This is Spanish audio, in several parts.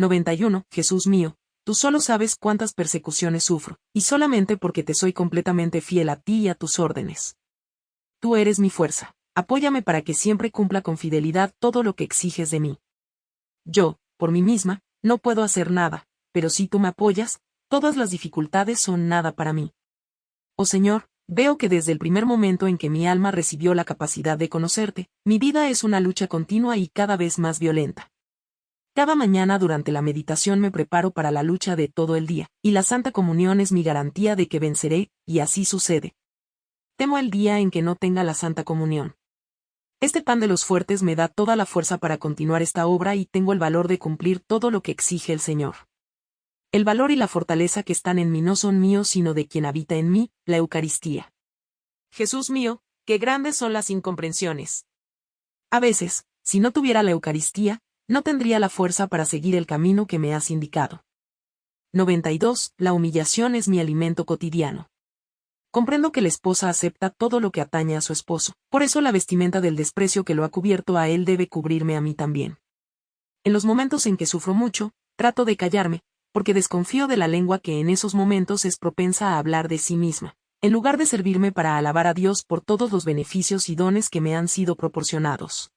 91. Jesús mío, tú solo sabes cuántas persecuciones sufro, y solamente porque te soy completamente fiel a ti y a tus órdenes. Tú eres mi fuerza. Apóyame para que siempre cumpla con fidelidad todo lo que exiges de mí. Yo, por mí misma, no puedo hacer nada, pero si tú me apoyas, todas las dificultades son nada para mí. Oh Señor, veo que desde el primer momento en que mi alma recibió la capacidad de conocerte, mi vida es una lucha continua y cada vez más violenta. Cada mañana durante la meditación me preparo para la lucha de todo el día, y la Santa Comunión es mi garantía de que venceré, y así sucede. Temo el día en que no tenga la Santa Comunión. Este pan de los fuertes me da toda la fuerza para continuar esta obra y tengo el valor de cumplir todo lo que exige el Señor. El valor y la fortaleza que están en mí no son míos sino de quien habita en mí, la Eucaristía. Jesús mío, qué grandes son las incomprensiones. A veces, si no tuviera la Eucaristía, no tendría la fuerza para seguir el camino que me has indicado. 92. La humillación es mi alimento cotidiano. Comprendo que la esposa acepta todo lo que atañe a su esposo, por eso la vestimenta del desprecio que lo ha cubierto a él debe cubrirme a mí también. En los momentos en que sufro mucho, trato de callarme, porque desconfío de la lengua que en esos momentos es propensa a hablar de sí misma, en lugar de servirme para alabar a Dios por todos los beneficios y dones que me han sido proporcionados.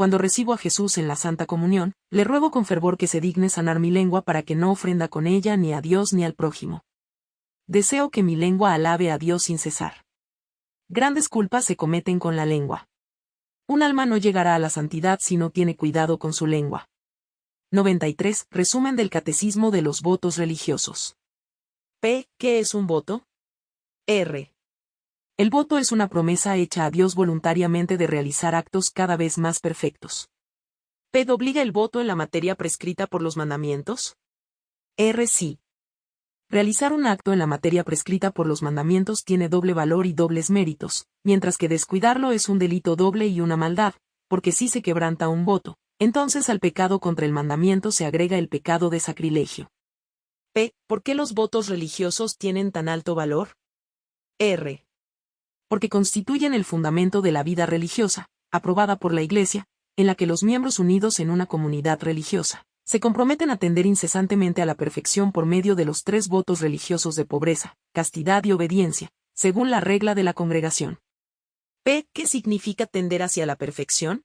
Cuando recibo a Jesús en la Santa Comunión, le ruego con fervor que se digne sanar mi lengua para que no ofrenda con ella ni a Dios ni al prójimo deseo que mi lengua alabe a Dios sin cesar. Grandes culpas se cometen con la lengua. Un alma no llegará a la santidad si no tiene cuidado con su lengua. 93. Resumen del Catecismo de los votos religiosos. P. ¿Qué es un voto? R. El voto es una promesa hecha a Dios voluntariamente de realizar actos cada vez más perfectos. ¿P. obliga el voto en la materia prescrita por los mandamientos? R. Sí. Realizar un acto en la materia prescrita por los mandamientos tiene doble valor y dobles méritos, mientras que descuidarlo es un delito doble y una maldad, porque si se quebranta un voto, entonces al pecado contra el mandamiento se agrega el pecado de sacrilegio. P. ¿Por qué los votos religiosos tienen tan alto valor? R. Porque constituyen el fundamento de la vida religiosa, aprobada por la Iglesia, en la que los miembros unidos en una comunidad religiosa se comprometen a tender incesantemente a la perfección por medio de los tres votos religiosos de pobreza, castidad y obediencia, según la regla de la congregación. P. ¿Qué significa tender hacia la perfección?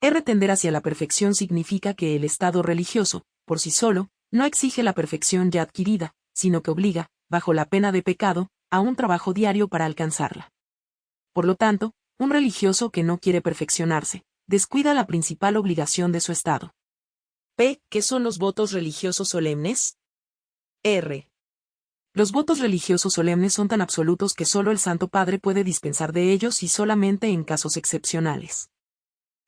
R. Tender hacia la perfección significa que el estado religioso, por sí solo, no exige la perfección ya adquirida, sino que obliga, bajo la pena de pecado, a un trabajo diario para alcanzarla. Por lo tanto, un religioso que no quiere perfeccionarse, descuida la principal obligación de su estado. P. ¿Qué son los votos religiosos solemnes? R. Los votos religiosos solemnes son tan absolutos que solo el Santo Padre puede dispensar de ellos y solamente en casos excepcionales.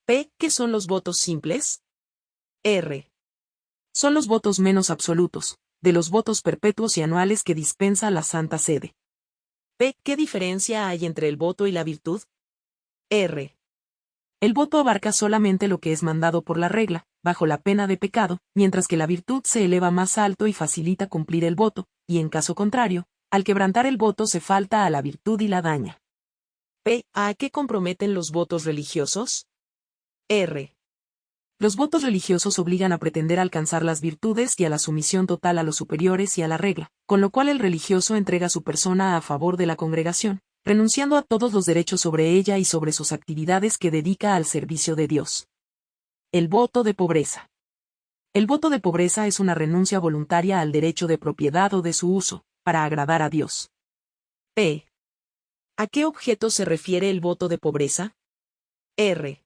P. ¿Qué son los votos simples? R. Son los votos menos absolutos, de los votos perpetuos y anuales que dispensa la Santa Sede. P. ¿Qué diferencia hay entre el voto y la virtud? R. El voto abarca solamente lo que es mandado por la regla, bajo la pena de pecado, mientras que la virtud se eleva más alto y facilita cumplir el voto, y en caso contrario, al quebrantar el voto se falta a la virtud y la daña. P. ¿A qué comprometen los votos religiosos? R. Los votos religiosos obligan a pretender alcanzar las virtudes y a la sumisión total a los superiores y a la regla, con lo cual el religioso entrega su persona a favor de la congregación, renunciando a todos los derechos sobre ella y sobre sus actividades que dedica al servicio de Dios. El voto de pobreza. El voto de pobreza es una renuncia voluntaria al derecho de propiedad o de su uso, para agradar a Dios. P. ¿A qué objeto se refiere el voto de pobreza? R.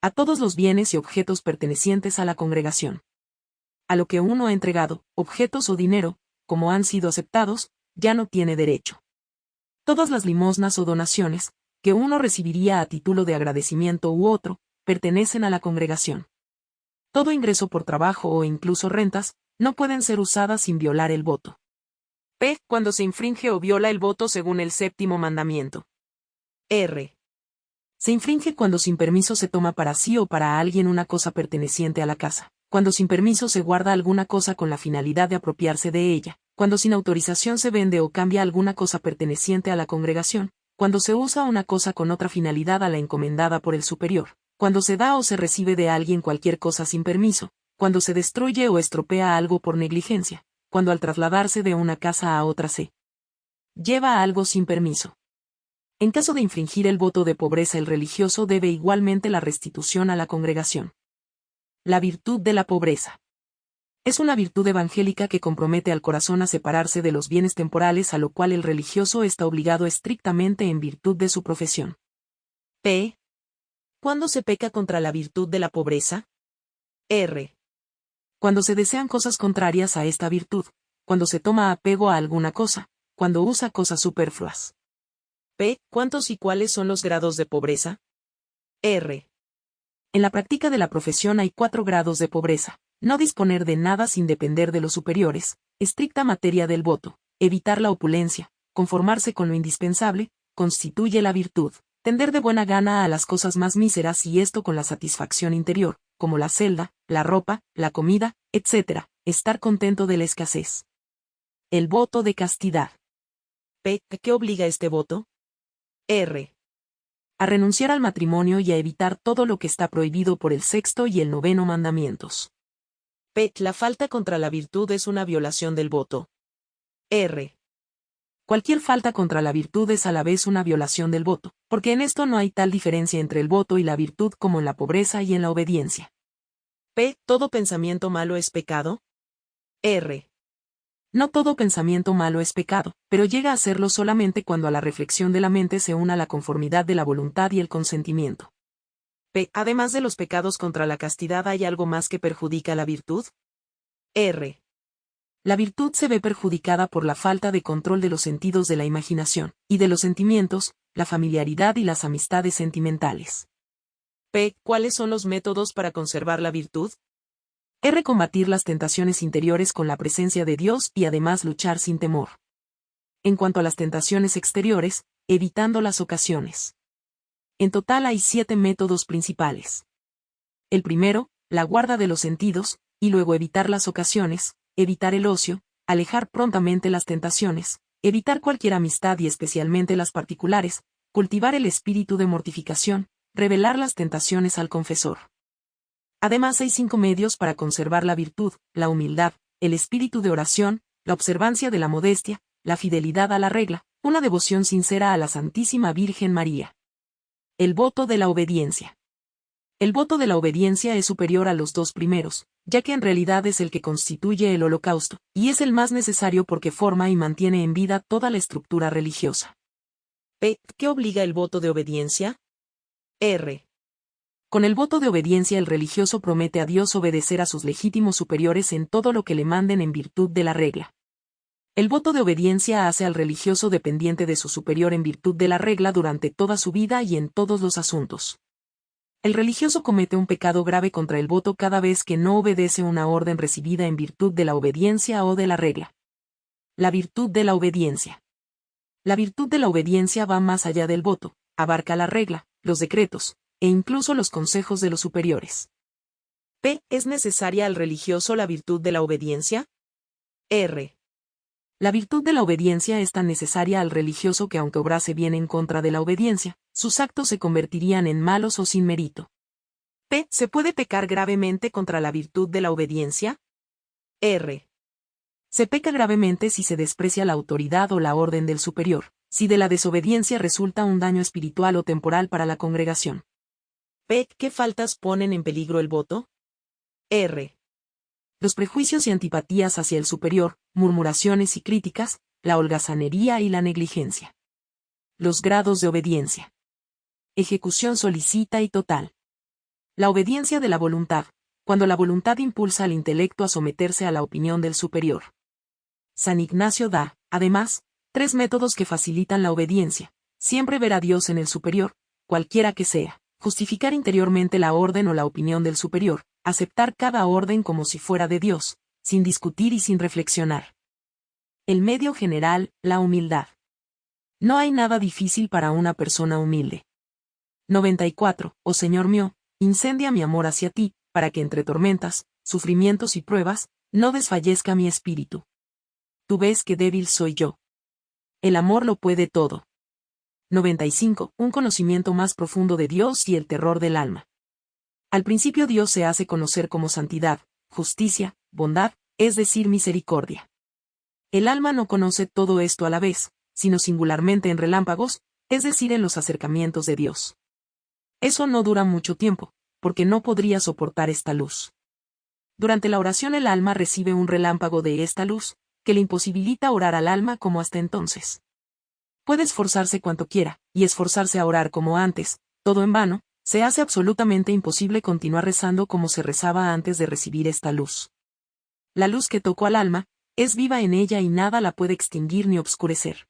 A todos los bienes y objetos pertenecientes a la congregación. A lo que uno ha entregado, objetos o dinero, como han sido aceptados, ya no tiene derecho todas las limosnas o donaciones, que uno recibiría a título de agradecimiento u otro, pertenecen a la congregación. Todo ingreso por trabajo o incluso rentas, no pueden ser usadas sin violar el voto. P. Cuando se infringe o viola el voto según el séptimo mandamiento. R. Se infringe cuando sin permiso se toma para sí o para alguien una cosa perteneciente a la casa, cuando sin permiso se guarda alguna cosa con la finalidad de apropiarse de ella, cuando sin autorización se vende o cambia alguna cosa perteneciente a la congregación, cuando se usa una cosa con otra finalidad a la encomendada por el superior, cuando se da o se recibe de alguien cualquier cosa sin permiso, cuando se destruye o estropea algo por negligencia, cuando al trasladarse de una casa a otra se lleva algo sin permiso. En caso de infringir el voto de pobreza el religioso debe igualmente la restitución a la congregación. La virtud de la pobreza. Es una virtud evangélica que compromete al corazón a separarse de los bienes temporales a lo cual el religioso está obligado estrictamente en virtud de su profesión. P. ¿Cuándo se peca contra la virtud de la pobreza? R. Cuando se desean cosas contrarias a esta virtud, cuando se toma apego a alguna cosa, cuando usa cosas superfluas. P. ¿Cuántos y cuáles son los grados de pobreza? R. En la práctica de la profesión hay cuatro grados de pobreza. No disponer de nada sin depender de los superiores, estricta materia del voto, evitar la opulencia, conformarse con lo indispensable, constituye la virtud, tender de buena gana a las cosas más míseras y esto con la satisfacción interior, como la celda, la ropa, la comida, etc., estar contento de la escasez. El voto de castidad. P. ¿Qué obliga este voto? R. A renunciar al matrimonio y a evitar todo lo que está prohibido por el sexto y el noveno mandamientos. P. La falta contra la virtud es una violación del voto. R. Cualquier falta contra la virtud es a la vez una violación del voto, porque en esto no hay tal diferencia entre el voto y la virtud como en la pobreza y en la obediencia. P. ¿Todo pensamiento malo es pecado? R. No todo pensamiento malo es pecado, pero llega a serlo solamente cuando a la reflexión de la mente se una la conformidad de la voluntad y el consentimiento. P. Además de los pecados contra la castidad, ¿hay algo más que perjudica la virtud? R. La virtud se ve perjudicada por la falta de control de los sentidos de la imaginación, y de los sentimientos, la familiaridad y las amistades sentimentales. P. ¿Cuáles son los métodos para conservar la virtud? R. Combatir las tentaciones interiores con la presencia de Dios y además luchar sin temor. En cuanto a las tentaciones exteriores, evitando las ocasiones. En total hay siete métodos principales. El primero, la guarda de los sentidos, y luego evitar las ocasiones, evitar el ocio, alejar prontamente las tentaciones, evitar cualquier amistad y especialmente las particulares, cultivar el espíritu de mortificación, revelar las tentaciones al confesor. Además hay cinco medios para conservar la virtud, la humildad, el espíritu de oración, la observancia de la modestia, la fidelidad a la regla, una devoción sincera a la Santísima Virgen María. El voto de la obediencia. El voto de la obediencia es superior a los dos primeros, ya que en realidad es el que constituye el holocausto, y es el más necesario porque forma y mantiene en vida toda la estructura religiosa. P. ¿Qué obliga el voto de obediencia? R. Con el voto de obediencia el religioso promete a Dios obedecer a sus legítimos superiores en todo lo que le manden en virtud de la regla. El voto de obediencia hace al religioso dependiente de su superior en virtud de la regla durante toda su vida y en todos los asuntos. El religioso comete un pecado grave contra el voto cada vez que no obedece una orden recibida en virtud de la obediencia o de la regla. La virtud de la obediencia. La virtud de la obediencia va más allá del voto, abarca la regla, los decretos, e incluso los consejos de los superiores. P. ¿Es necesaria al religioso la virtud de la obediencia? R. La virtud de la obediencia es tan necesaria al religioso que aunque obrase bien en contra de la obediencia, sus actos se convertirían en malos o sin mérito. P. ¿Se puede pecar gravemente contra la virtud de la obediencia? R. Se peca gravemente si se desprecia la autoridad o la orden del superior, si de la desobediencia resulta un daño espiritual o temporal para la congregación. P. ¿Qué faltas ponen en peligro el voto? R los prejuicios y antipatías hacia el superior, murmuraciones y críticas, la holgazanería y la negligencia. Los grados de obediencia. Ejecución solicita y total. La obediencia de la voluntad, cuando la voluntad impulsa al intelecto a someterse a la opinión del superior. San Ignacio da, además, tres métodos que facilitan la obediencia. Siempre ver a Dios en el superior, cualquiera que sea, justificar interiormente la orden o la opinión del superior, aceptar cada orden como si fuera de Dios, sin discutir y sin reflexionar. El medio general, la humildad. No hay nada difícil para una persona humilde. 94. Oh Señor mío, incendia mi amor hacia ti, para que entre tormentas, sufrimientos y pruebas, no desfallezca mi espíritu. Tú ves que débil soy yo. El amor lo puede todo. 95. Un conocimiento más profundo de Dios y el terror del alma. Al principio Dios se hace conocer como santidad, justicia, bondad, es decir, misericordia. El alma no conoce todo esto a la vez, sino singularmente en relámpagos, es decir, en los acercamientos de Dios. Eso no dura mucho tiempo, porque no podría soportar esta luz. Durante la oración el alma recibe un relámpago de esta luz, que le imposibilita orar al alma como hasta entonces. Puede esforzarse cuanto quiera, y esforzarse a orar como antes, todo en vano, se hace absolutamente imposible continuar rezando como se rezaba antes de recibir esta luz. La luz que tocó al alma, es viva en ella y nada la puede extinguir ni obscurecer.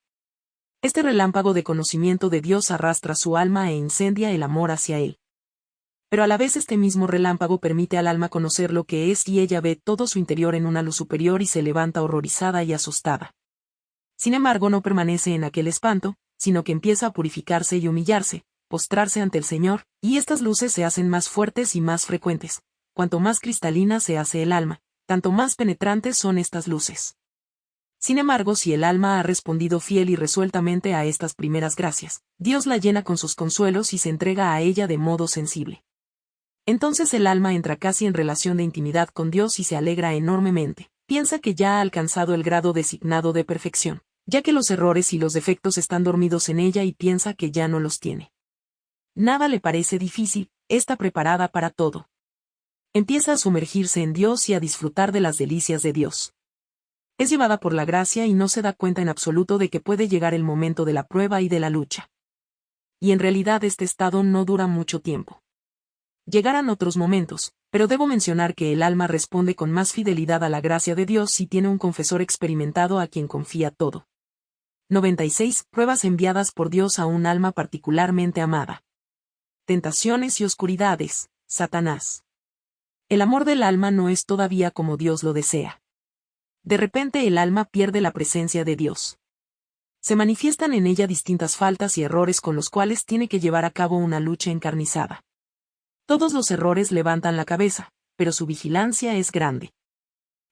Este relámpago de conocimiento de Dios arrastra su alma e incendia el amor hacia Él. Pero a la vez este mismo relámpago permite al alma conocer lo que es y ella ve todo su interior en una luz superior y se levanta horrorizada y asustada. Sin embargo no permanece en aquel espanto, sino que empieza a purificarse y humillarse, postrarse ante el Señor, y estas luces se hacen más fuertes y más frecuentes. Cuanto más cristalina se hace el alma, tanto más penetrantes son estas luces. Sin embargo, si el alma ha respondido fiel y resueltamente a estas primeras gracias, Dios la llena con sus consuelos y se entrega a ella de modo sensible. Entonces el alma entra casi en relación de intimidad con Dios y se alegra enormemente. Piensa que ya ha alcanzado el grado designado de perfección, ya que los errores y los defectos están dormidos en ella y piensa que ya no los tiene. Nada le parece difícil, está preparada para todo. Empieza a sumergirse en Dios y a disfrutar de las delicias de Dios es llevada por la gracia y no se da cuenta en absoluto de que puede llegar el momento de la prueba y de la lucha. Y en realidad este estado no dura mucho tiempo. Llegarán otros momentos, pero debo mencionar que el alma responde con más fidelidad a la gracia de Dios si tiene un confesor experimentado a quien confía todo. 96. Pruebas enviadas por Dios a un alma particularmente amada. Tentaciones y oscuridades, Satanás. El amor del alma no es todavía como Dios lo desea de repente el alma pierde la presencia de Dios. Se manifiestan en ella distintas faltas y errores con los cuales tiene que llevar a cabo una lucha encarnizada. Todos los errores levantan la cabeza, pero su vigilancia es grande.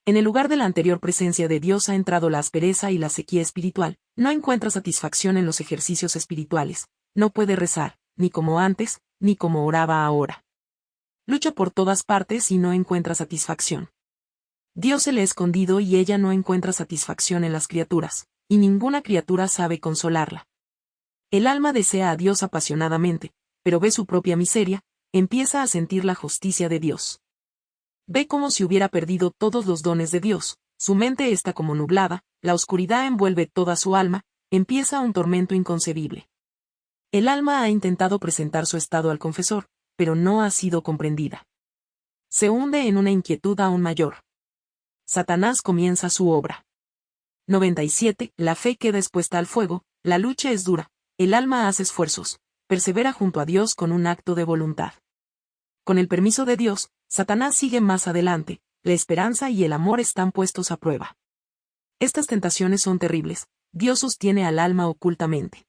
En el lugar de la anterior presencia de Dios ha entrado la aspereza y la sequía espiritual, no encuentra satisfacción en los ejercicios espirituales, no puede rezar, ni como antes, ni como oraba ahora. Lucha por todas partes y no encuentra satisfacción. Dios se le ha escondido y ella no encuentra satisfacción en las criaturas, y ninguna criatura sabe consolarla. El alma desea a Dios apasionadamente, pero ve su propia miseria, empieza a sentir la justicia de Dios. Ve como si hubiera perdido todos los dones de Dios, su mente está como nublada, la oscuridad envuelve toda su alma, empieza un tormento inconcebible. El alma ha intentado presentar su estado al confesor, pero no ha sido comprendida. Se hunde en una inquietud aún mayor. Satanás comienza su obra. 97. La fe queda expuesta al fuego, la lucha es dura, el alma hace esfuerzos, persevera junto a Dios con un acto de voluntad. Con el permiso de Dios, Satanás sigue más adelante, la esperanza y el amor están puestos a prueba. Estas tentaciones son terribles, Dios sostiene al alma ocultamente.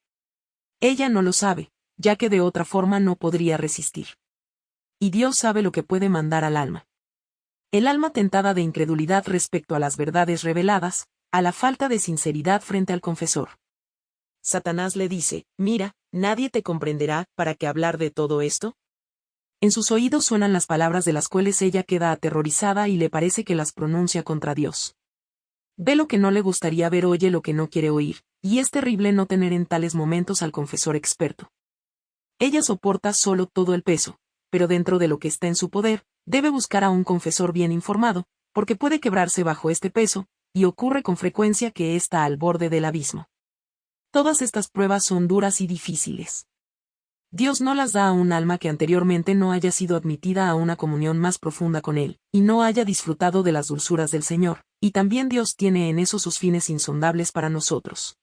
Ella no lo sabe, ya que de otra forma no podría resistir. Y Dios sabe lo que puede mandar al alma. El alma tentada de incredulidad respecto a las verdades reveladas, a la falta de sinceridad frente al confesor. Satanás le dice, mira, nadie te comprenderá, ¿para qué hablar de todo esto? En sus oídos suenan las palabras de las cuales ella queda aterrorizada y le parece que las pronuncia contra Dios. Ve lo que no le gustaría ver, oye lo que no quiere oír, y es terrible no tener en tales momentos al confesor experto. Ella soporta solo todo el peso, pero dentro de lo que está en su poder, debe buscar a un confesor bien informado, porque puede quebrarse bajo este peso, y ocurre con frecuencia que está al borde del abismo. Todas estas pruebas son duras y difíciles. Dios no las da a un alma que anteriormente no haya sido admitida a una comunión más profunda con Él, y no haya disfrutado de las dulzuras del Señor, y también Dios tiene en eso sus fines insondables para nosotros.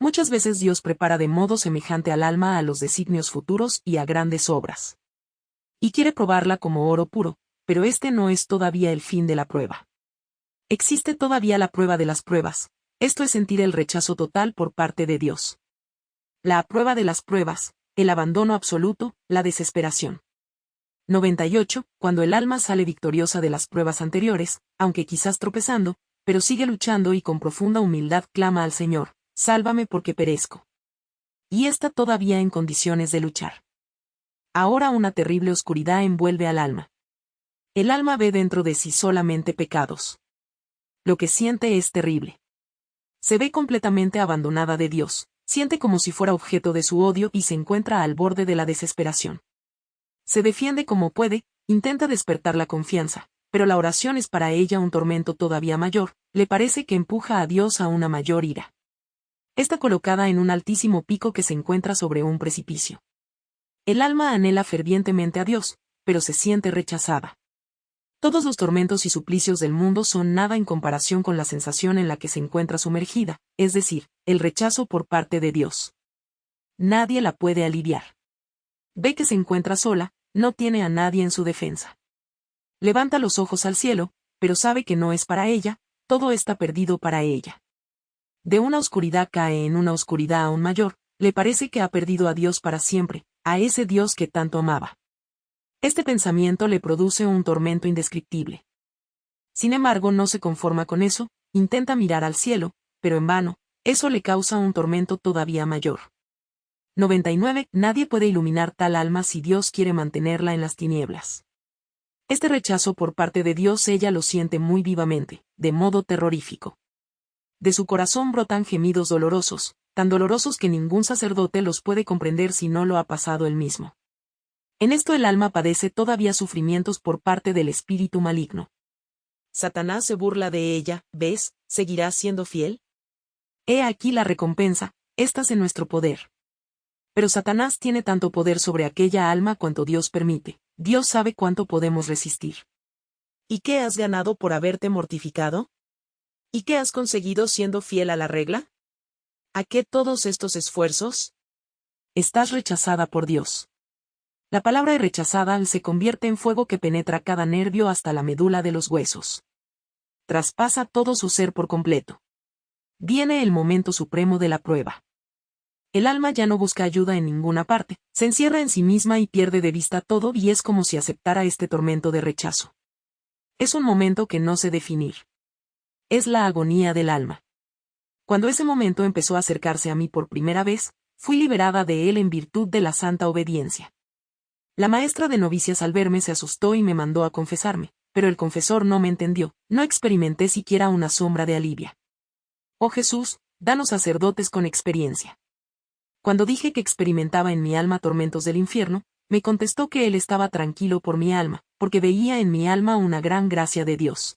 Muchas veces Dios prepara de modo semejante al alma a los designios futuros y a grandes obras y quiere probarla como oro puro, pero este no es todavía el fin de la prueba. Existe todavía la prueba de las pruebas, esto es sentir el rechazo total por parte de Dios. La prueba de las pruebas, el abandono absoluto, la desesperación. 98. Cuando el alma sale victoriosa de las pruebas anteriores, aunque quizás tropezando, pero sigue luchando y con profunda humildad clama al Señor, sálvame porque perezco. Y está todavía en condiciones de luchar ahora una terrible oscuridad envuelve al alma. El alma ve dentro de sí solamente pecados. Lo que siente es terrible. Se ve completamente abandonada de Dios, siente como si fuera objeto de su odio y se encuentra al borde de la desesperación. Se defiende como puede, intenta despertar la confianza, pero la oración es para ella un tormento todavía mayor, le parece que empuja a Dios a una mayor ira. Está colocada en un altísimo pico que se encuentra sobre un precipicio. El alma anhela fervientemente a Dios, pero se siente rechazada. Todos los tormentos y suplicios del mundo son nada en comparación con la sensación en la que se encuentra sumergida, es decir, el rechazo por parte de Dios. Nadie la puede aliviar. Ve que se encuentra sola, no tiene a nadie en su defensa. Levanta los ojos al cielo, pero sabe que no es para ella, todo está perdido para ella. De una oscuridad cae en una oscuridad aún mayor, le parece que ha perdido a Dios para siempre, a ese Dios que tanto amaba. Este pensamiento le produce un tormento indescriptible. Sin embargo, no se conforma con eso, intenta mirar al cielo, pero en vano, eso le causa un tormento todavía mayor. 99. Nadie puede iluminar tal alma si Dios quiere mantenerla en las tinieblas. Este rechazo por parte de Dios ella lo siente muy vivamente, de modo terrorífico. De su corazón brotan gemidos dolorosos, tan dolorosos que ningún sacerdote los puede comprender si no lo ha pasado él mismo. En esto el alma padece todavía sufrimientos por parte del espíritu maligno. Satanás se burla de ella, ¿ves? ¿Seguirá siendo fiel? He aquí la recompensa, estás en nuestro poder. Pero Satanás tiene tanto poder sobre aquella alma cuanto Dios permite, Dios sabe cuánto podemos resistir. ¿Y qué has ganado por haberte mortificado? ¿Y qué has conseguido siendo fiel a la regla? ¿A qué todos estos esfuerzos? Estás rechazada por Dios. La palabra rechazada se convierte en fuego que penetra cada nervio hasta la médula de los huesos. Traspasa todo su ser por completo. Viene el momento supremo de la prueba. El alma ya no busca ayuda en ninguna parte, se encierra en sí misma y pierde de vista todo y es como si aceptara este tormento de rechazo. Es un momento que no sé definir. Es la agonía del alma. Cuando ese momento empezó a acercarse a mí por primera vez, fui liberada de él en virtud de la santa obediencia. La maestra de novicias al verme se asustó y me mandó a confesarme, pero el confesor no me entendió, no experimenté siquiera una sombra de alivio. Oh Jesús, danos sacerdotes con experiencia. Cuando dije que experimentaba en mi alma tormentos del infierno, me contestó que él estaba tranquilo por mi alma, porque veía en mi alma una gran gracia de Dios.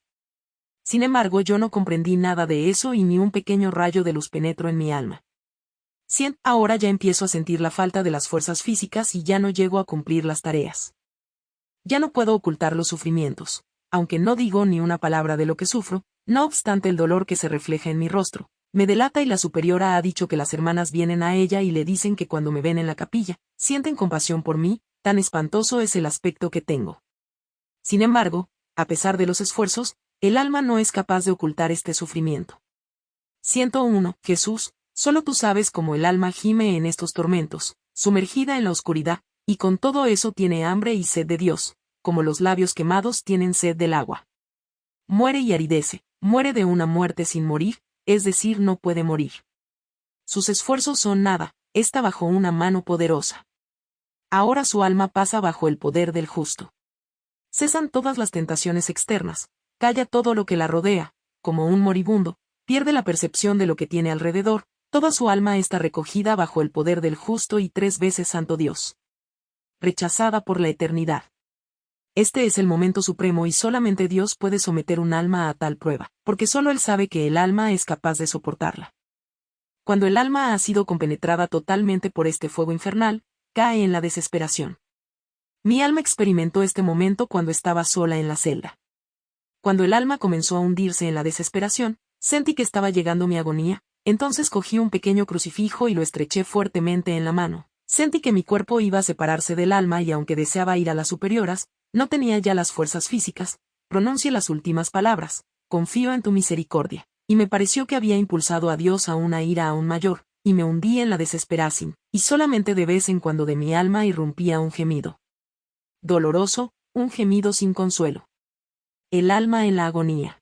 Sin embargo, yo no comprendí nada de eso y ni un pequeño rayo de luz penetró en mi alma. 100. Ahora ya empiezo a sentir la falta de las fuerzas físicas y ya no llego a cumplir las tareas. Ya no puedo ocultar los sufrimientos, aunque no digo ni una palabra de lo que sufro, no obstante el dolor que se refleja en mi rostro. Me delata y la superiora ha dicho que las hermanas vienen a ella y le dicen que cuando me ven en la capilla, sienten compasión por mí, tan espantoso es el aspecto que tengo. Sin embargo, a pesar de los esfuerzos, el alma no es capaz de ocultar este sufrimiento. 101. Jesús, Solo tú sabes cómo el alma gime en estos tormentos, sumergida en la oscuridad, y con todo eso tiene hambre y sed de Dios, como los labios quemados tienen sed del agua. Muere y aridece, muere de una muerte sin morir, es decir, no puede morir. Sus esfuerzos son nada, está bajo una mano poderosa. Ahora su alma pasa bajo el poder del justo. Cesan todas las tentaciones externas, calla todo lo que la rodea, como un moribundo, pierde la percepción de lo que tiene alrededor, Toda su alma está recogida bajo el poder del justo y tres veces santo Dios. Rechazada por la eternidad. Este es el momento supremo y solamente Dios puede someter un alma a tal prueba, porque solo Él sabe que el alma es capaz de soportarla. Cuando el alma ha sido compenetrada totalmente por este fuego infernal, cae en la desesperación. Mi alma experimentó este momento cuando estaba sola en la celda. Cuando el alma comenzó a hundirse en la desesperación, sentí que estaba llegando mi agonía, entonces cogí un pequeño crucifijo y lo estreché fuertemente en la mano. Sentí que mi cuerpo iba a separarse del alma y aunque deseaba ir a las superioras, no tenía ya las fuerzas físicas. Pronuncié las últimas palabras, confío en tu misericordia. Y me pareció que había impulsado a Dios a una ira aún mayor, y me hundí en la desesperación, y solamente de vez en cuando de mi alma irrumpía un gemido. Doloroso, un gemido sin consuelo. El alma en la agonía.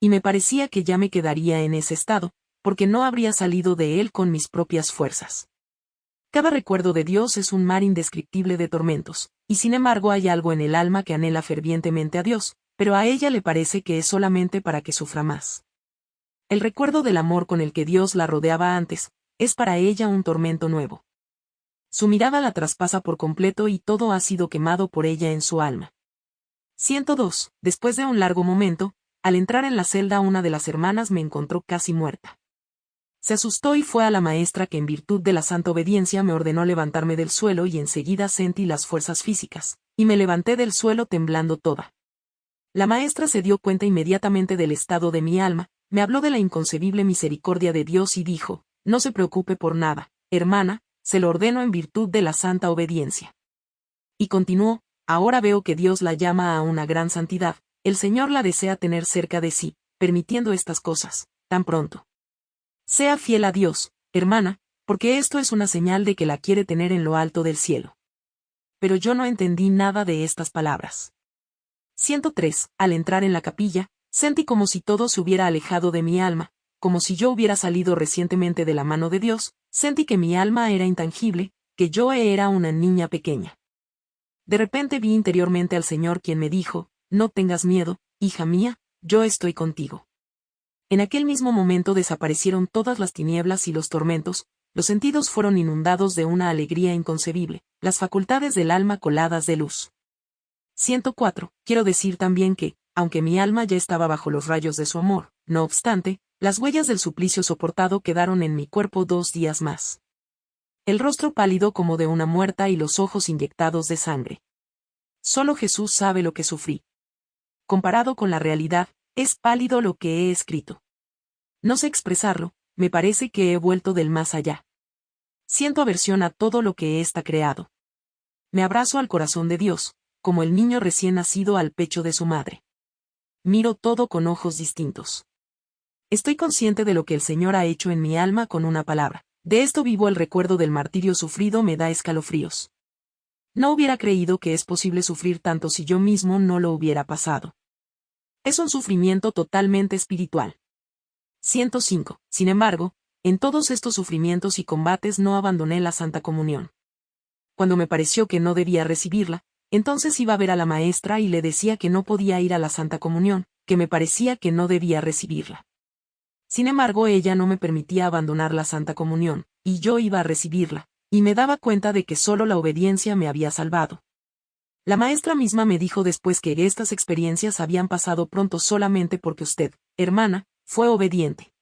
Y me parecía que ya me quedaría en ese estado, porque no habría salido de él con mis propias fuerzas. Cada recuerdo de Dios es un mar indescriptible de tormentos, y sin embargo hay algo en el alma que anhela fervientemente a Dios, pero a ella le parece que es solamente para que sufra más. El recuerdo del amor con el que Dios la rodeaba antes, es para ella un tormento nuevo. Su mirada la traspasa por completo y todo ha sido quemado por ella en su alma. 102. Después de un largo momento, al entrar en la celda una de las hermanas me encontró casi muerta. Se asustó y fue a la maestra que en virtud de la santa obediencia me ordenó levantarme del suelo y enseguida sentí las fuerzas físicas, y me levanté del suelo temblando toda. La maestra se dio cuenta inmediatamente del estado de mi alma, me habló de la inconcebible misericordia de Dios y dijo, no se preocupe por nada, hermana, se lo ordeno en virtud de la santa obediencia. Y continuó, ahora veo que Dios la llama a una gran santidad, el Señor la desea tener cerca de sí, permitiendo estas cosas, tan pronto. Sea fiel a Dios, hermana, porque esto es una señal de que la quiere tener en lo alto del cielo. Pero yo no entendí nada de estas palabras. 103. Al entrar en la capilla, sentí como si todo se hubiera alejado de mi alma, como si yo hubiera salido recientemente de la mano de Dios, sentí que mi alma era intangible, que yo era una niña pequeña. De repente vi interiormente al Señor quien me dijo, no tengas miedo, hija mía, yo estoy contigo. En aquel mismo momento desaparecieron todas las tinieblas y los tormentos, los sentidos fueron inundados de una alegría inconcebible, las facultades del alma coladas de luz. 104. Quiero decir también que, aunque mi alma ya estaba bajo los rayos de su amor, no obstante, las huellas del suplicio soportado quedaron en mi cuerpo dos días más. El rostro pálido como de una muerta y los ojos inyectados de sangre. Solo Jesús sabe lo que sufrí. Comparado con la realidad, es pálido lo que he escrito. No sé expresarlo, me parece que he vuelto del más allá. Siento aversión a todo lo que está creado. Me abrazo al corazón de Dios, como el niño recién nacido al pecho de su madre. Miro todo con ojos distintos. Estoy consciente de lo que el Señor ha hecho en mi alma con una palabra. De esto vivo el recuerdo del martirio sufrido me da escalofríos. No hubiera creído que es posible sufrir tanto si yo mismo no lo hubiera pasado. Es un sufrimiento totalmente espiritual. 105. Sin embargo, en todos estos sufrimientos y combates no abandoné la Santa Comunión. Cuando me pareció que no debía recibirla, entonces iba a ver a la maestra y le decía que no podía ir a la Santa Comunión, que me parecía que no debía recibirla. Sin embargo, ella no me permitía abandonar la Santa Comunión, y yo iba a recibirla, y me daba cuenta de que solo la obediencia me había salvado. La maestra misma me dijo después que estas experiencias habían pasado pronto solamente porque usted, hermana, fue obediente.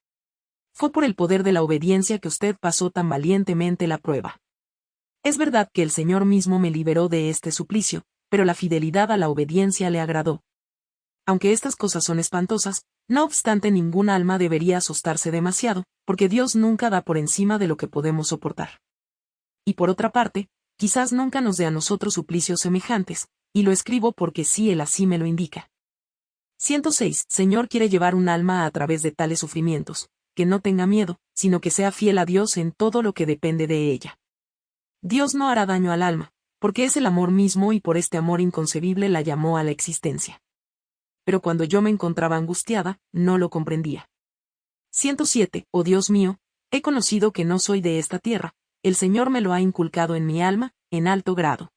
Fue por el poder de la obediencia que usted pasó tan valientemente la prueba. Es verdad que el Señor mismo me liberó de este suplicio, pero la fidelidad a la obediencia le agradó. Aunque estas cosas son espantosas, no obstante ningún alma debería asustarse demasiado, porque Dios nunca da por encima de lo que podemos soportar. Y por otra parte, quizás nunca nos dé a nosotros suplicios semejantes, y lo escribo porque sí él así me lo indica. 106. Señor quiere llevar un alma a través de tales sufrimientos, que no tenga miedo, sino que sea fiel a Dios en todo lo que depende de ella. Dios no hará daño al alma, porque es el amor mismo y por este amor inconcebible la llamó a la existencia. Pero cuando yo me encontraba angustiada, no lo comprendía. 107. Oh Dios mío, he conocido que no soy de esta tierra, el Señor me lo ha inculcado en mi alma, en alto grado.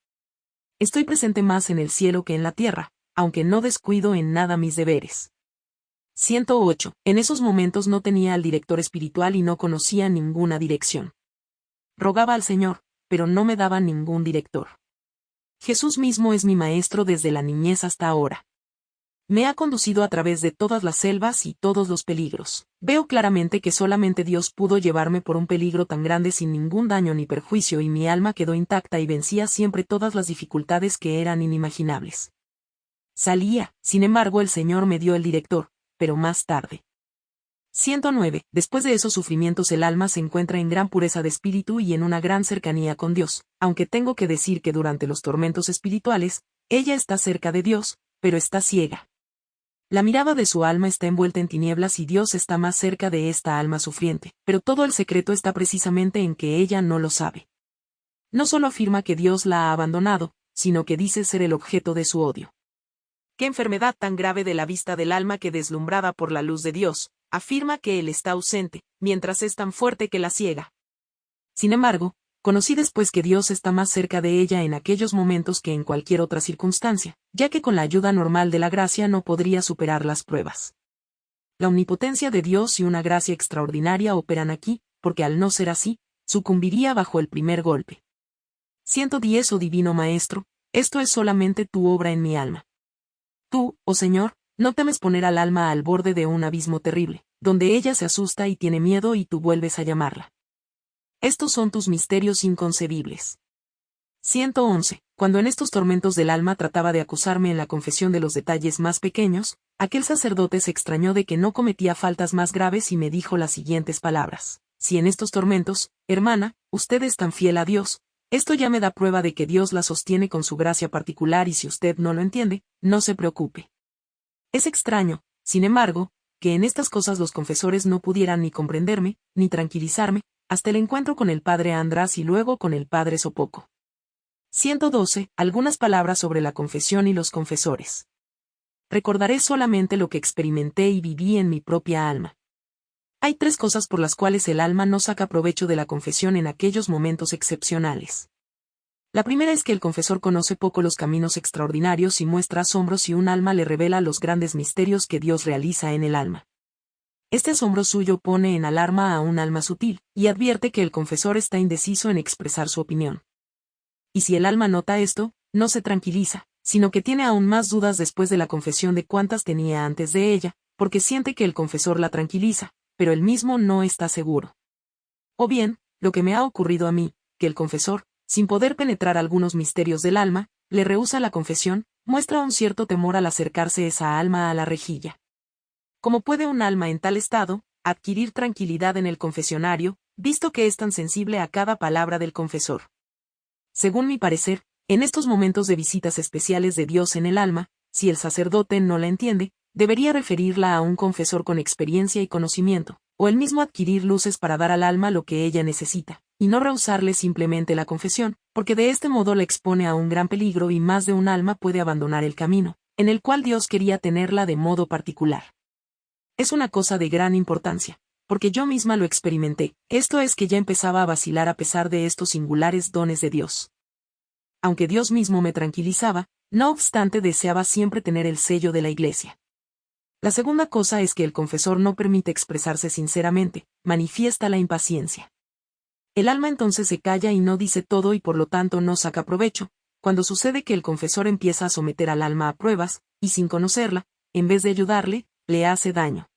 Estoy presente más en el cielo que en la tierra, aunque no descuido en nada mis deberes. 108. En esos momentos no tenía al director espiritual y no conocía ninguna dirección. Rogaba al Señor, pero no me daba ningún director. Jesús mismo es mi maestro desde la niñez hasta ahora. Me ha conducido a través de todas las selvas y todos los peligros. Veo claramente que solamente Dios pudo llevarme por un peligro tan grande sin ningún daño ni perjuicio y mi alma quedó intacta y vencía siempre todas las dificultades que eran inimaginables. Salía, sin embargo el Señor me dio el director, pero más tarde. 109. Después de esos sufrimientos el alma se encuentra en gran pureza de espíritu y en una gran cercanía con Dios, aunque tengo que decir que durante los tormentos espirituales, ella está cerca de Dios, pero está ciega. La mirada de su alma está envuelta en tinieblas y Dios está más cerca de esta alma sufriente, pero todo el secreto está precisamente en que ella no lo sabe. No solo afirma que Dios la ha abandonado, sino que dice ser el objeto de su odio. Qué enfermedad tan grave de la vista del alma que deslumbrada por la luz de Dios, afirma que Él está ausente, mientras es tan fuerte que la ciega. Sin embargo, Conocí después que Dios está más cerca de ella en aquellos momentos que en cualquier otra circunstancia, ya que con la ayuda normal de la gracia no podría superar las pruebas. La omnipotencia de Dios y una gracia extraordinaria operan aquí, porque al no ser así, sucumbiría bajo el primer golpe. 110 Oh Divino Maestro, esto es solamente tu obra en mi alma. Tú, oh Señor, no temes poner al alma al borde de un abismo terrible, donde ella se asusta y tiene miedo y tú vuelves a llamarla. Estos son tus misterios inconcebibles. 111. Cuando en estos tormentos del alma trataba de acusarme en la confesión de los detalles más pequeños, aquel sacerdote se extrañó de que no cometía faltas más graves y me dijo las siguientes palabras. Si en estos tormentos, hermana, usted es tan fiel a Dios, esto ya me da prueba de que Dios la sostiene con su gracia particular y si usted no lo entiende, no se preocupe. Es extraño, sin embargo, que en estas cosas los confesores no pudieran ni comprenderme, ni tranquilizarme, hasta el encuentro con el padre András y luego con el padre Sopoco. 112. Algunas palabras sobre la confesión y los confesores. Recordaré solamente lo que experimenté y viví en mi propia alma. Hay tres cosas por las cuales el alma no saca provecho de la confesión en aquellos momentos excepcionales. La primera es que el confesor conoce poco los caminos extraordinarios y muestra asombro si un alma le revela los grandes misterios que Dios realiza en el alma. Este asombro suyo pone en alarma a un alma sutil, y advierte que el confesor está indeciso en expresar su opinión. Y si el alma nota esto, no se tranquiliza, sino que tiene aún más dudas después de la confesión de cuantas tenía antes de ella, porque siente que el confesor la tranquiliza, pero él mismo no está seguro. O bien, lo que me ha ocurrido a mí, que el confesor, sin poder penetrar algunos misterios del alma, le rehúsa la confesión, muestra un cierto temor al acercarse esa alma a la rejilla. ¿Cómo puede un alma en tal estado, adquirir tranquilidad en el confesionario, visto que es tan sensible a cada palabra del confesor? Según mi parecer, en estos momentos de visitas especiales de Dios en el alma, si el sacerdote no la entiende, debería referirla a un confesor con experiencia y conocimiento, o él mismo adquirir luces para dar al alma lo que ella necesita, y no rehusarle simplemente la confesión, porque de este modo la expone a un gran peligro y más de un alma puede abandonar el camino, en el cual Dios quería tenerla de modo particular es una cosa de gran importancia, porque yo misma lo experimenté, esto es que ya empezaba a vacilar a pesar de estos singulares dones de Dios. Aunque Dios mismo me tranquilizaba, no obstante deseaba siempre tener el sello de la Iglesia. La segunda cosa es que el confesor no permite expresarse sinceramente, manifiesta la impaciencia. El alma entonces se calla y no dice todo y por lo tanto no saca provecho, cuando sucede que el confesor empieza a someter al alma a pruebas, y sin conocerla, en vez de ayudarle, le hace daño.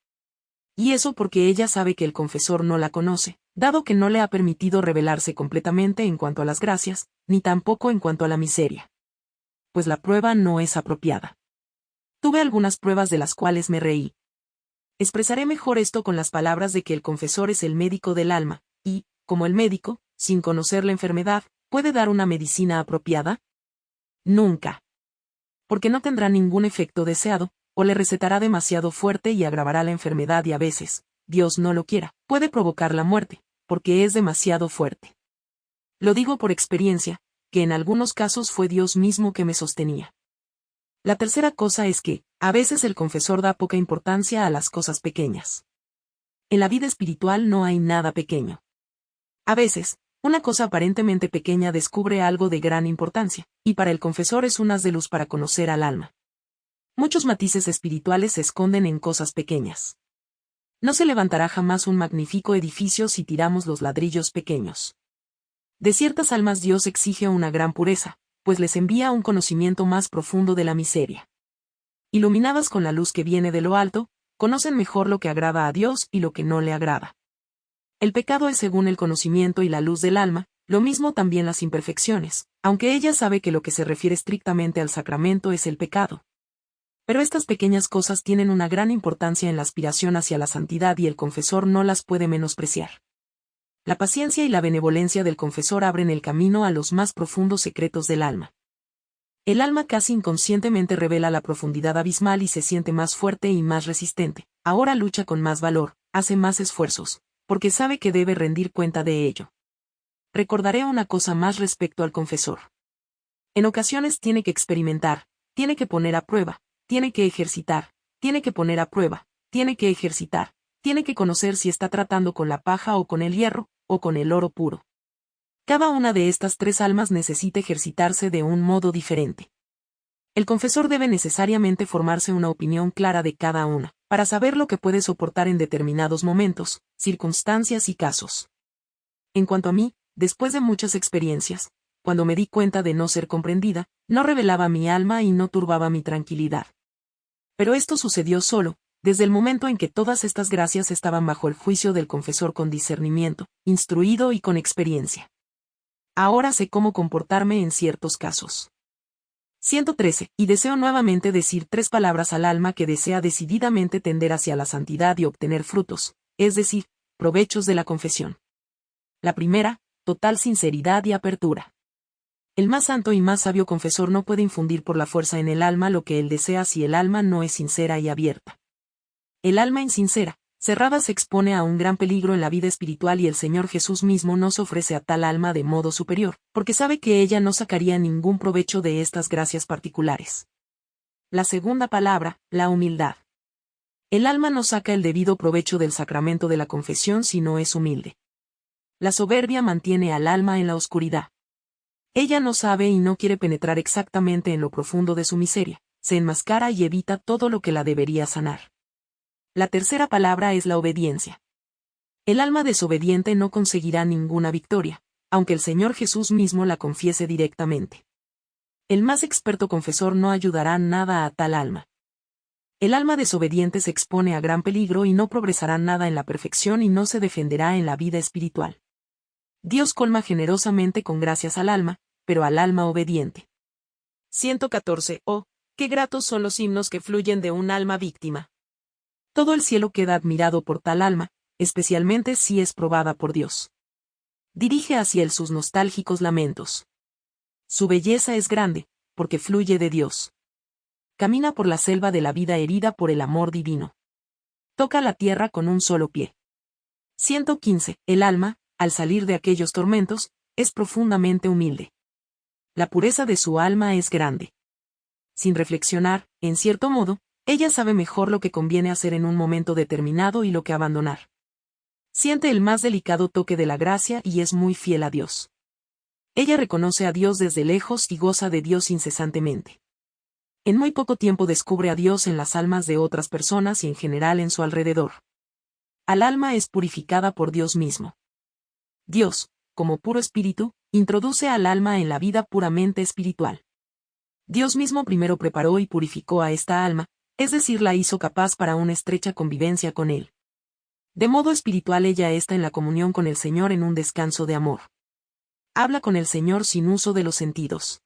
Y eso porque ella sabe que el confesor no la conoce, dado que no le ha permitido revelarse completamente en cuanto a las gracias, ni tampoco en cuanto a la miseria. Pues la prueba no es apropiada. Tuve algunas pruebas de las cuales me reí. Expresaré mejor esto con las palabras de que el confesor es el médico del alma, y, como el médico, sin conocer la enfermedad, ¿puede dar una medicina apropiada? Nunca. Porque no tendrá ningún efecto deseado, o le recetará demasiado fuerte y agravará la enfermedad y a veces, Dios no lo quiera, puede provocar la muerte, porque es demasiado fuerte. Lo digo por experiencia, que en algunos casos fue Dios mismo que me sostenía. La tercera cosa es que, a veces el confesor da poca importancia a las cosas pequeñas. En la vida espiritual no hay nada pequeño. A veces, una cosa aparentemente pequeña descubre algo de gran importancia, y para el confesor es un haz de luz para conocer al alma. Muchos matices espirituales se esconden en cosas pequeñas. No se levantará jamás un magnífico edificio si tiramos los ladrillos pequeños. De ciertas almas Dios exige una gran pureza, pues les envía un conocimiento más profundo de la miseria. Iluminadas con la luz que viene de lo alto, conocen mejor lo que agrada a Dios y lo que no le agrada. El pecado es según el conocimiento y la luz del alma, lo mismo también las imperfecciones, aunque ella sabe que lo que se refiere estrictamente al sacramento es el pecado. Pero estas pequeñas cosas tienen una gran importancia en la aspiración hacia la santidad y el confesor no las puede menospreciar. La paciencia y la benevolencia del confesor abren el camino a los más profundos secretos del alma. El alma casi inconscientemente revela la profundidad abismal y se siente más fuerte y más resistente. Ahora lucha con más valor, hace más esfuerzos, porque sabe que debe rendir cuenta de ello. Recordaré una cosa más respecto al confesor. En ocasiones tiene que experimentar, tiene que poner a prueba, tiene que ejercitar, tiene que poner a prueba, tiene que ejercitar, tiene que conocer si está tratando con la paja o con el hierro, o con el oro puro. Cada una de estas tres almas necesita ejercitarse de un modo diferente. El confesor debe necesariamente formarse una opinión clara de cada una, para saber lo que puede soportar en determinados momentos, circunstancias y casos. En cuanto a mí, después de muchas experiencias, cuando me di cuenta de no ser comprendida, no revelaba mi alma y no turbaba mi tranquilidad. Pero esto sucedió solo, desde el momento en que todas estas gracias estaban bajo el juicio del confesor con discernimiento, instruido y con experiencia. Ahora sé cómo comportarme en ciertos casos. 113. Y deseo nuevamente decir tres palabras al alma que desea decididamente tender hacia la santidad y obtener frutos, es decir, provechos de la confesión. La primera, total sinceridad y apertura. El más santo y más sabio confesor no puede infundir por la fuerza en el alma lo que él desea si el alma no es sincera y abierta. El alma insincera, cerrada se expone a un gran peligro en la vida espiritual y el Señor Jesús mismo nos ofrece a tal alma de modo superior, porque sabe que ella no sacaría ningún provecho de estas gracias particulares. La segunda palabra, la humildad. El alma no saca el debido provecho del sacramento de la confesión si no es humilde. La soberbia mantiene al alma en la oscuridad. Ella no sabe y no quiere penetrar exactamente en lo profundo de su miseria, se enmascara y evita todo lo que la debería sanar. La tercera palabra es la obediencia. El alma desobediente no conseguirá ninguna victoria, aunque el Señor Jesús mismo la confiese directamente. El más experto confesor no ayudará nada a tal alma. El alma desobediente se expone a gran peligro y no progresará nada en la perfección y no se defenderá en la vida espiritual. Dios colma generosamente con gracias al alma, pero al alma obediente. 114. Oh, qué gratos son los himnos que fluyen de un alma víctima. Todo el cielo queda admirado por tal alma, especialmente si es probada por Dios. Dirige hacia él sus nostálgicos lamentos. Su belleza es grande, porque fluye de Dios. Camina por la selva de la vida herida por el amor divino. Toca la tierra con un solo pie. 115. El alma, al salir de aquellos tormentos, es profundamente humilde. La pureza de su alma es grande. Sin reflexionar, en cierto modo, ella sabe mejor lo que conviene hacer en un momento determinado y lo que abandonar. Siente el más delicado toque de la gracia y es muy fiel a Dios. Ella reconoce a Dios desde lejos y goza de Dios incesantemente. En muy poco tiempo descubre a Dios en las almas de otras personas y en general en su alrededor. Al alma es purificada por Dios mismo. Dios, como puro espíritu, introduce al alma en la vida puramente espiritual. Dios mismo primero preparó y purificó a esta alma, es decir, la hizo capaz para una estrecha convivencia con Él. De modo espiritual ella está en la comunión con el Señor en un descanso de amor. Habla con el Señor sin uso de los sentidos.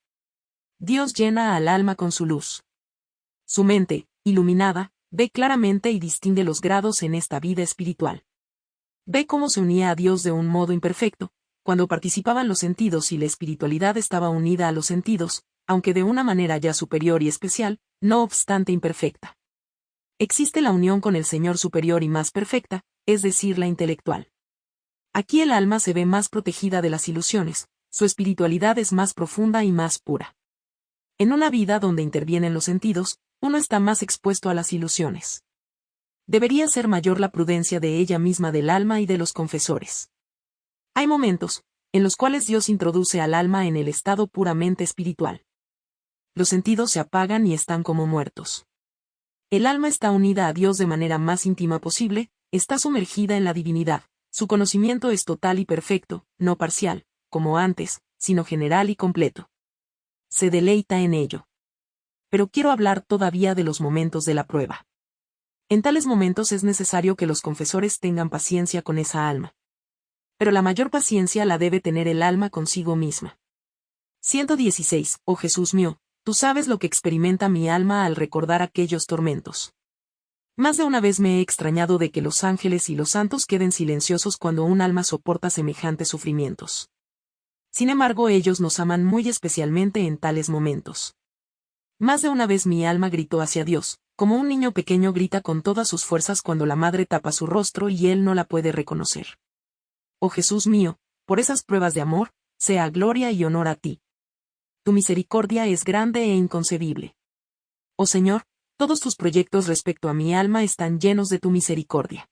Dios llena al alma con su luz. Su mente, iluminada, ve claramente y distingue los grados en esta vida espiritual. Ve cómo se unía a Dios de un modo imperfecto, cuando participaban los sentidos y la espiritualidad estaba unida a los sentidos, aunque de una manera ya superior y especial, no obstante imperfecta. Existe la unión con el Señor superior y más perfecta, es decir, la intelectual. Aquí el alma se ve más protegida de las ilusiones, su espiritualidad es más profunda y más pura. En una vida donde intervienen los sentidos, uno está más expuesto a las ilusiones. Debería ser mayor la prudencia de ella misma del alma y de los confesores. Hay momentos, en los cuales Dios introduce al alma en el estado puramente espiritual los sentidos se apagan y están como muertos. El alma está unida a Dios de manera más íntima posible, está sumergida en la divinidad, su conocimiento es total y perfecto, no parcial, como antes, sino general y completo. Se deleita en ello. Pero quiero hablar todavía de los momentos de la prueba. En tales momentos es necesario que los confesores tengan paciencia con esa alma. Pero la mayor paciencia la debe tener el alma consigo misma. 116. Oh Jesús mío, Tú sabes lo que experimenta mi alma al recordar aquellos tormentos. Más de una vez me he extrañado de que los ángeles y los santos queden silenciosos cuando un alma soporta semejantes sufrimientos. Sin embargo, ellos nos aman muy especialmente en tales momentos. Más de una vez mi alma gritó hacia Dios, como un niño pequeño grita con todas sus fuerzas cuando la madre tapa su rostro y él no la puede reconocer. Oh Jesús mío, por esas pruebas de amor, sea gloria y honor a ti tu misericordia es grande e inconcebible. Oh Señor, todos tus proyectos respecto a mi alma están llenos de tu misericordia.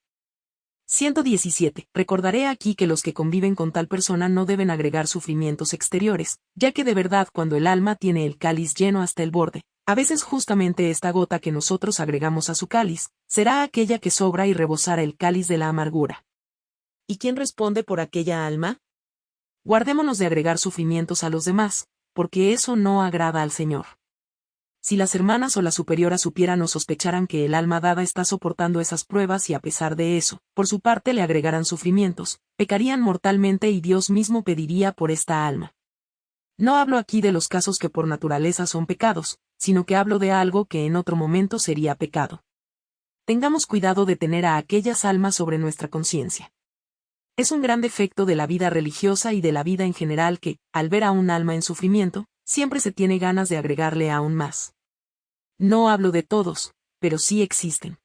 117. Recordaré aquí que los que conviven con tal persona no deben agregar sufrimientos exteriores, ya que de verdad cuando el alma tiene el cáliz lleno hasta el borde, a veces justamente esta gota que nosotros agregamos a su cáliz, será aquella que sobra y rebosará el cáliz de la amargura. ¿Y quién responde por aquella alma? Guardémonos de agregar sufrimientos a los demás, porque eso no agrada al Señor. Si las hermanas o la superiora supieran o sospecharan que el alma dada está soportando esas pruebas y a pesar de eso, por su parte le agregaran sufrimientos, pecarían mortalmente y Dios mismo pediría por esta alma. No hablo aquí de los casos que por naturaleza son pecados, sino que hablo de algo que en otro momento sería pecado. Tengamos cuidado de tener a aquellas almas sobre nuestra conciencia. Es un gran defecto de la vida religiosa y de la vida en general que, al ver a un alma en sufrimiento, siempre se tiene ganas de agregarle aún más. No hablo de todos, pero sí existen.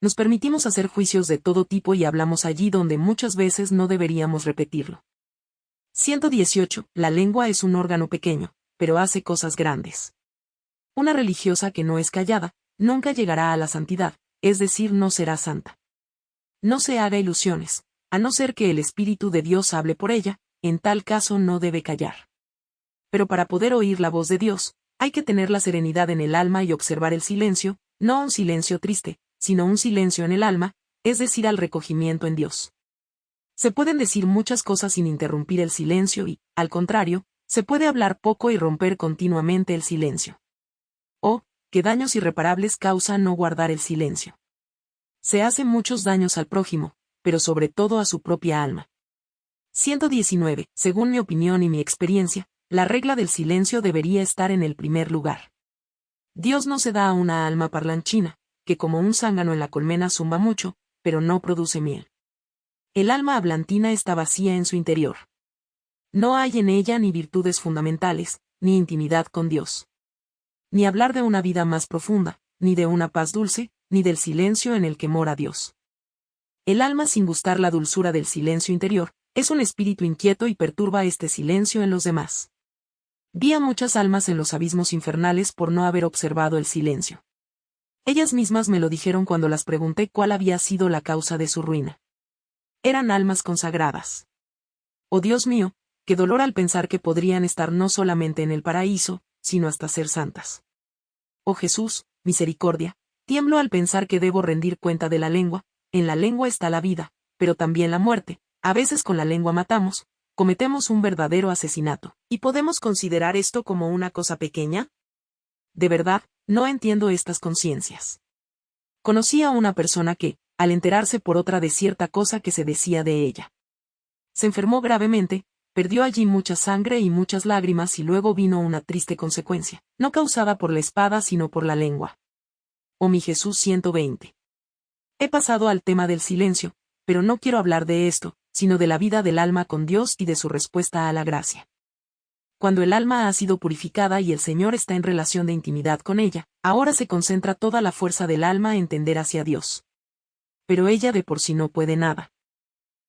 Nos permitimos hacer juicios de todo tipo y hablamos allí donde muchas veces no deberíamos repetirlo. 118. La lengua es un órgano pequeño, pero hace cosas grandes. Una religiosa que no es callada, nunca llegará a la santidad, es decir, no será santa. No se haga ilusiones, a no ser que el Espíritu de Dios hable por ella, en tal caso no debe callar pero para poder oír la voz de Dios, hay que tener la serenidad en el alma y observar el silencio, no un silencio triste, sino un silencio en el alma, es decir, al recogimiento en Dios. Se pueden decir muchas cosas sin interrumpir el silencio y, al contrario, se puede hablar poco y romper continuamente el silencio. Qué daños irreparables causa no guardar el silencio. Se hacen muchos daños al prójimo, pero sobre todo a su propia alma. 119. Según mi opinión y mi experiencia, la regla del silencio debería estar en el primer lugar. Dios no se da a una alma parlanchina, que como un zángano en la colmena zumba mucho, pero no produce miel. El alma hablantina está vacía en su interior. No hay en ella ni virtudes fundamentales, ni intimidad con Dios. Ni hablar de una vida más profunda, ni de una paz dulce, ni del silencio en el que mora Dios. El alma sin gustar la dulzura del silencio interior, es un espíritu inquieto y perturba este silencio en los demás. Vi a muchas almas en los abismos infernales por no haber observado el silencio. Ellas mismas me lo dijeron cuando las pregunté cuál había sido la causa de su ruina. Eran almas consagradas. Oh Dios mío, qué dolor al pensar que podrían estar no solamente en el paraíso, sino hasta ser santas. Oh Jesús, misericordia, tiemblo al pensar que debo rendir cuenta de la lengua, en la lengua está la vida, pero también la muerte, a veces con la lengua matamos, cometemos un verdadero asesinato. ¿Y podemos considerar esto como una cosa pequeña? De verdad, no entiendo estas conciencias. Conocí a una persona que, al enterarse por otra de cierta cosa que se decía de ella, se enfermó gravemente, perdió allí mucha sangre y muchas lágrimas y luego vino una triste consecuencia, no causada por la espada sino por la lengua. Oh mi Jesús 120. He pasado al tema del silencio, pero no quiero hablar de esto, sino de la vida del alma con Dios y de su respuesta a la gracia. Cuando el alma ha sido purificada y el Señor está en relación de intimidad con ella, ahora se concentra toda la fuerza del alma en tender hacia Dios. Pero ella de por sí no puede nada.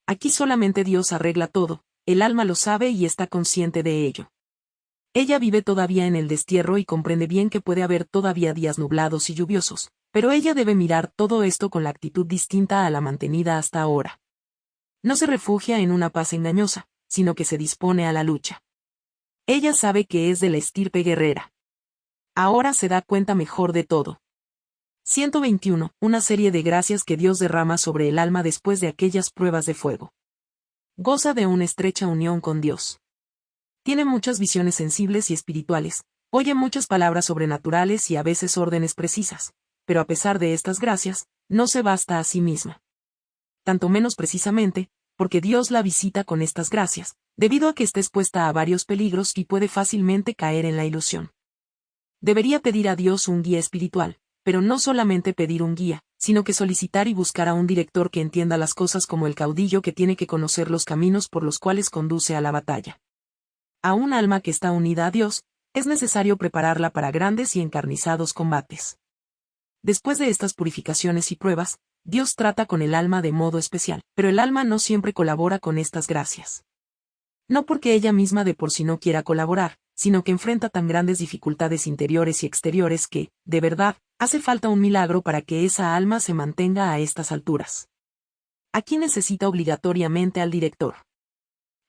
Aquí solamente Dios arregla todo, el alma lo sabe y está consciente de ello. Ella vive todavía en el destierro y comprende bien que puede haber todavía días nublados y lluviosos, pero ella debe mirar todo esto con la actitud distinta a la mantenida hasta ahora. No se refugia en una paz engañosa, sino que se dispone a la lucha. Ella sabe que es de la estirpe guerrera. Ahora se da cuenta mejor de todo. 121. Una serie de gracias que Dios derrama sobre el alma después de aquellas pruebas de fuego. Goza de una estrecha unión con Dios. Tiene muchas visiones sensibles y espirituales, oye muchas palabras sobrenaturales y a veces órdenes precisas, pero a pesar de estas gracias, no se basta a sí misma tanto menos precisamente, porque Dios la visita con estas gracias, debido a que está expuesta a varios peligros y puede fácilmente caer en la ilusión. Debería pedir a Dios un guía espiritual, pero no solamente pedir un guía, sino que solicitar y buscar a un director que entienda las cosas como el caudillo que tiene que conocer los caminos por los cuales conduce a la batalla. A un alma que está unida a Dios, es necesario prepararla para grandes y encarnizados combates. Después de estas purificaciones y pruebas, Dios trata con el alma de modo especial, pero el alma no siempre colabora con estas gracias. No porque ella misma de por sí no quiera colaborar, sino que enfrenta tan grandes dificultades interiores y exteriores que, de verdad, hace falta un milagro para que esa alma se mantenga a estas alturas. aquí necesita obligatoriamente al director.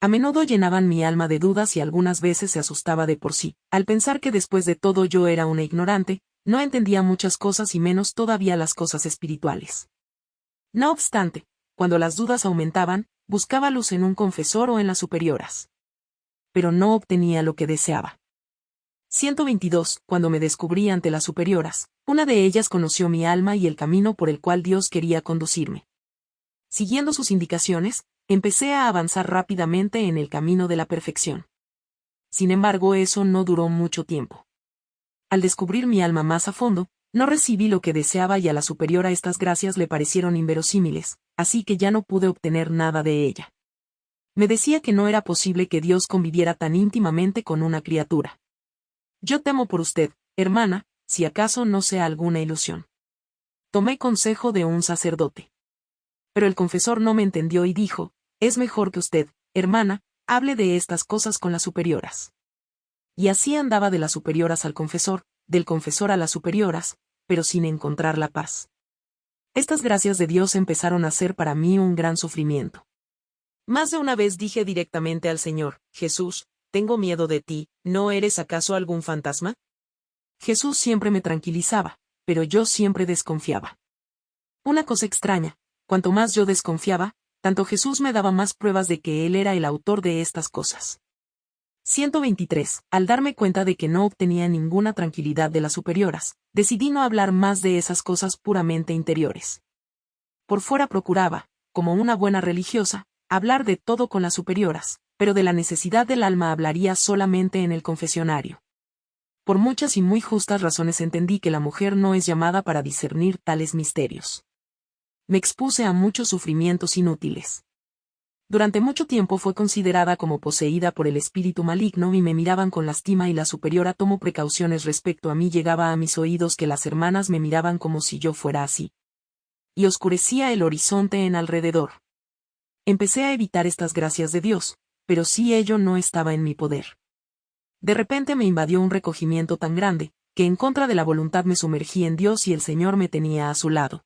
A menudo llenaban mi alma de dudas y algunas veces se asustaba de por sí, al pensar que después de todo yo era una ignorante, no entendía muchas cosas y menos todavía las cosas espirituales. No obstante, cuando las dudas aumentaban, buscaba luz en un confesor o en las superioras. Pero no obtenía lo que deseaba. 122. Cuando me descubrí ante las superioras, una de ellas conoció mi alma y el camino por el cual Dios quería conducirme. Siguiendo sus indicaciones, empecé a avanzar rápidamente en el camino de la perfección. Sin embargo, eso no duró mucho tiempo. Al descubrir mi alma más a fondo, no recibí lo que deseaba y a la superiora estas gracias le parecieron inverosímiles, así que ya no pude obtener nada de ella. Me decía que no era posible que Dios conviviera tan íntimamente con una criatura. Yo temo por usted, hermana, si acaso no sea alguna ilusión. Tomé consejo de un sacerdote. Pero el confesor no me entendió y dijo, es mejor que usted, hermana, hable de estas cosas con las superioras. Y así andaba de las superioras al confesor, del confesor a las superioras, pero sin encontrar la paz. Estas gracias de Dios empezaron a ser para mí un gran sufrimiento. Más de una vez dije directamente al Señor, Jesús, tengo miedo de ti, ¿no eres acaso algún fantasma? Jesús siempre me tranquilizaba, pero yo siempre desconfiaba. Una cosa extraña, cuanto más yo desconfiaba, tanto Jesús me daba más pruebas de que Él era el autor de estas cosas. 123. Al darme cuenta de que no obtenía ninguna tranquilidad de las superioras, decidí no hablar más de esas cosas puramente interiores. Por fuera procuraba, como una buena religiosa, hablar de todo con las superioras, pero de la necesidad del alma hablaría solamente en el confesionario. Por muchas y muy justas razones entendí que la mujer no es llamada para discernir tales misterios. Me expuse a muchos sufrimientos inútiles. Durante mucho tiempo fue considerada como poseída por el espíritu maligno y me miraban con lastima y la superiora tomó precauciones respecto a mí llegaba a mis oídos que las hermanas me miraban como si yo fuera así. Y oscurecía el horizonte en alrededor. Empecé a evitar estas gracias de Dios, pero sí ello no estaba en mi poder. De repente me invadió un recogimiento tan grande, que en contra de la voluntad me sumergí en Dios y el Señor me tenía a su lado.